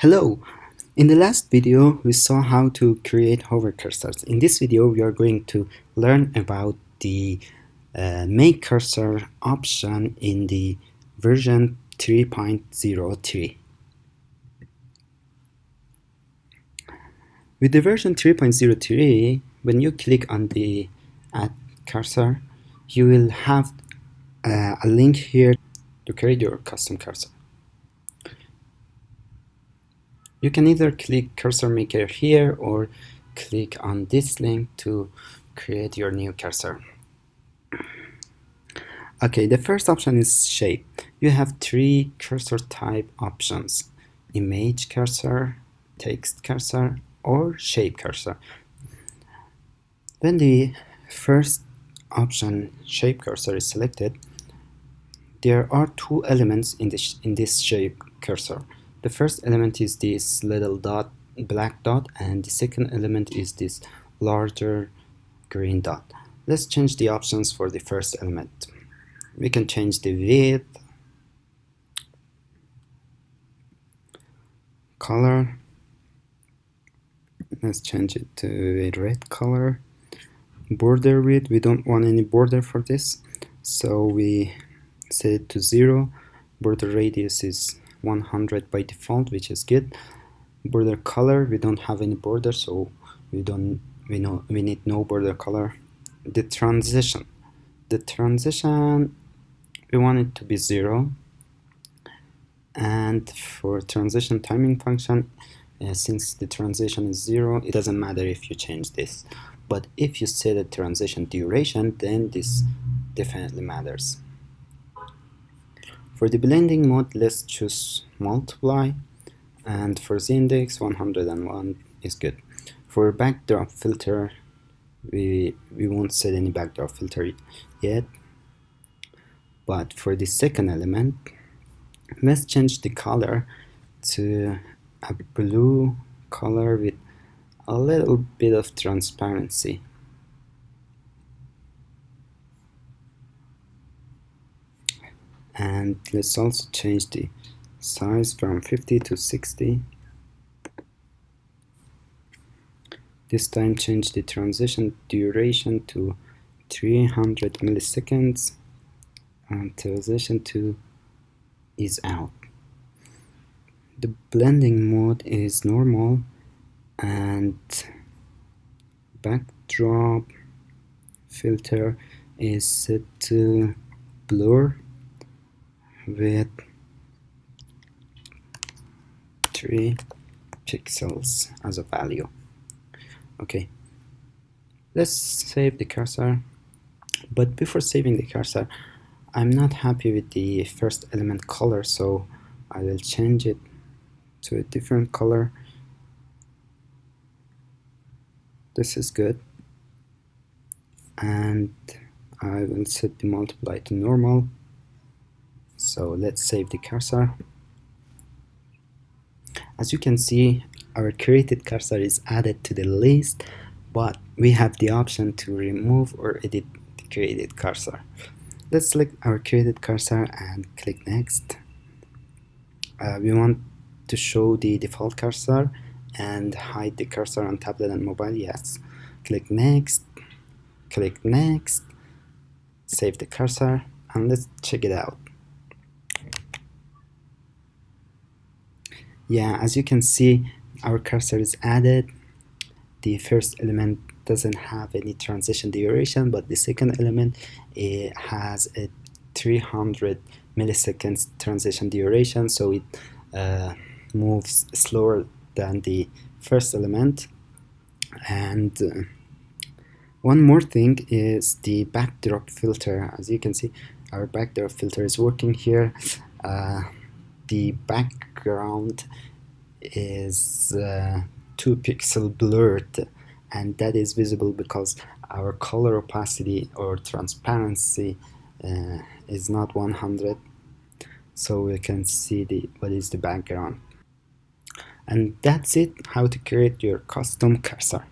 Hello! In the last video we saw how to create hover cursors. In this video we are going to learn about the uh, make cursor option in the version 3.03. With the version 3.03 when you click on the add cursor you will have uh, a link here to create your custom cursor. You can either click cursor maker here or click on this link to create your new cursor. Okay, the first option is shape. You have three cursor type options. Image cursor, text cursor, or shape cursor. When the first option, shape cursor, is selected, there are two elements in this, in this shape cursor. The first element is this little dot, black dot, and the second element is this larger green dot. Let's change the options for the first element. We can change the width, color, let's change it to a red color, border width, we don't want any border for this, so we set it to zero, border radius is 100 by default which is good. Border color we don't have any border so we don't we know we need no border color. The transition. The transition we want it to be zero. And for transition timing function uh, since the transition is zero it doesn't matter if you change this. But if you set a transition duration then this definitely matters for the blending mode, let's choose multiply and for z index 101 is good. For backdrop filter, we, we won't set any backdrop filter yet. But for the second element, let's change the color to a blue color with a little bit of transparency. And let's also change the size from 50 to 60 this time change the transition duration to 300 milliseconds and transition to ease out. The blending mode is normal and backdrop filter is set to blur with 3 pixels as a value. Okay. Let's save the cursor. But before saving the cursor I'm not happy with the first element color so I will change it to a different color. This is good. And I will set the multiply to normal so let's save the cursor. As you can see, our created cursor is added to the list, but we have the option to remove or edit the created cursor. Let's select our created cursor and click next. Uh, we want to show the default cursor and hide the cursor on tablet and mobile, yes. Click next, click next, save the cursor, and let's check it out. Yeah as you can see our cursor is added. The first element doesn't have any transition duration but the second element it has a 300 milliseconds transition duration so it uh, moves slower than the first element. And uh, one more thing is the backdrop filter. As you can see our backdrop filter is working here. Uh, the background is uh, 2 pixel blurred and that is visible because our color opacity or transparency uh, is not 100 so we can see the what is the background. And that's it how to create your custom cursor